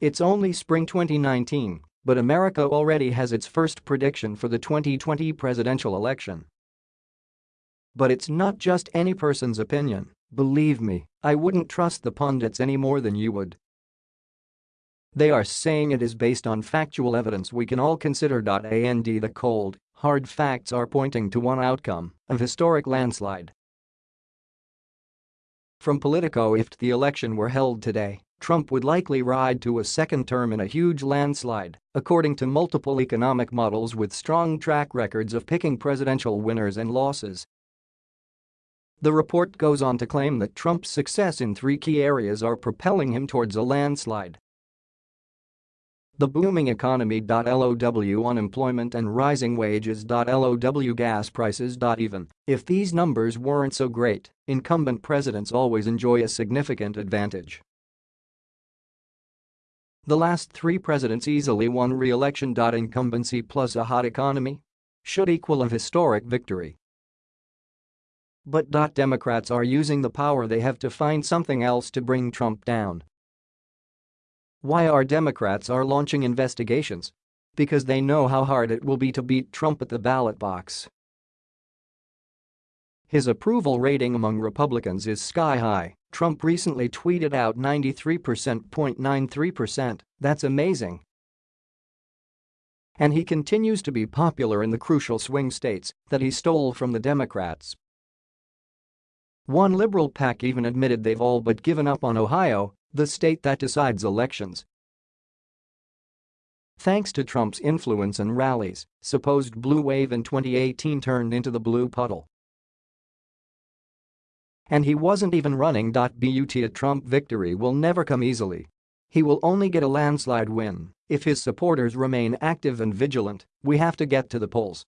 It's only spring 2019, but America already has its first prediction for the 2020 presidential election. But it's not just any person's opinion, believe me, I wouldn't trust the pundits any more than you would. They are saying it is based on factual evidence we can all consider. And the cold, hard facts are pointing to one outcome, a historic landslide. From Politico if the election were held today, Trump would likely ride to a second term in a huge landslide, according to multiple economic models with strong track records of picking presidential winners and losses. The report goes on to claim that Trump's success in three key areas are propelling him towards a landslide. The booming economy. LOW unemployment and rising wages. LOW gas prices. Even if these numbers weren't so great, incumbent presidents always enjoy a significant advantage. The last three presidents easily won re-election. Incumbency plus a hot economy should equal a historic victory. But. Democrats are using the power they have to find something else to bring Trump down. Why our Democrats are launching investigations? Because they know how hard it will be to beat Trump at the ballot box. His approval rating among Republicans is sky high, Trump recently tweeted out 93%.93%, that's amazing. And he continues to be popular in the crucial swing states that he stole from the Democrats. One liberal PAC even admitted they've all but given up on Ohio the state that decides elections. Thanks to Trump's influence and rallies, supposed blue wave in 2018 turned into the blue puddle. And he wasn't even running. But a Trump victory will never come easily. He will only get a landslide win if his supporters remain active and vigilant, we have to get to the polls